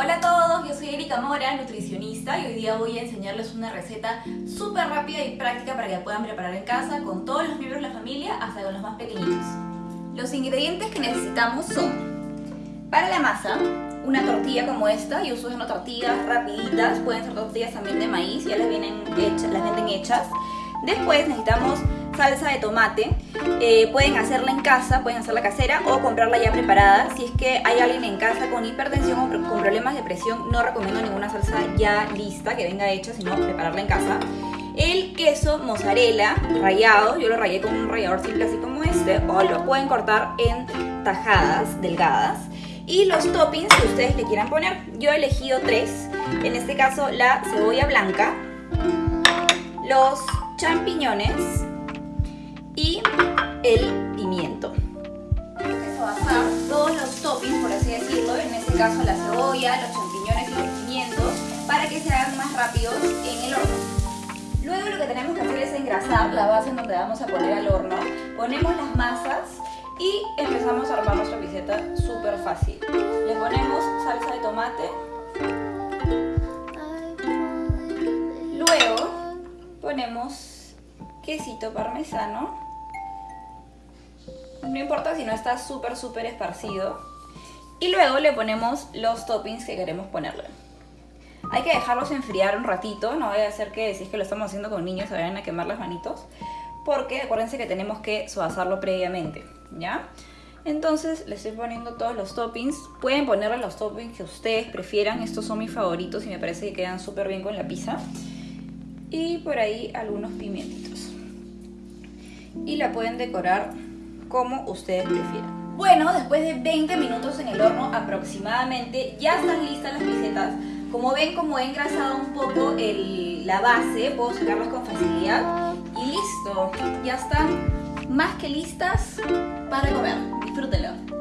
Hola a todos, yo soy Erika Mora, nutricionista y hoy día voy a enseñarles una receta súper rápida y práctica para que puedan preparar en casa con todos los miembros de la familia hasta con los más pequeñitos. Los ingredientes que necesitamos son para la masa, una tortilla como esta, yo uso una tortillas rapiditas, pueden ser tortillas también de maíz, ya las, vienen hechas, las venden hechas. Después necesitamos salsa de tomate. Eh, pueden hacerla en casa, pueden hacerla casera o comprarla ya preparada. Si es que hay alguien en casa con hipertensión o con problemas de presión, no recomiendo ninguna salsa ya lista que venga hecha, sino prepararla en casa. El queso mozzarella rallado, yo lo rayé con un rallador simple así como este, o lo pueden cortar en tajadas delgadas. Y los toppings que ustedes le quieran poner. Yo he elegido tres, en este caso la cebolla blanca, los champiñones, y el pimiento. basar todos los toppings, por así decirlo, en este caso la cebolla, los champiñones y los pimientos, para que se hagan más rápidos en el horno. Luego lo que tenemos que hacer es engrasar la base en donde vamos a poner al horno. Ponemos las masas y empezamos a armar nuestra piseta súper fácil. Le ponemos salsa de tomate. Luego ponemos quesito parmesano no importa si no está súper súper esparcido. Y luego le ponemos los toppings que queremos ponerle. Hay que dejarlos enfriar un ratito, no vaya a ser que si que lo estamos haciendo con niños se vayan a quemar las manitos. Porque acuérdense que tenemos que suavizarlo previamente, ¿ya? Entonces le estoy poniendo todos los toppings. Pueden ponerle los toppings que ustedes prefieran. Estos son mis favoritos y me parece que quedan súper bien con la pizza. Y por ahí algunos pimientitos. Y la pueden decorar como ustedes prefieran. Bueno, después de 20 minutos en el horno aproximadamente, ya están listas las pisetas. Como ven, como he engrasado un poco la base, puedo sacarlas con facilidad. Y listo, ya están más que listas para comer. Disfrútenlo.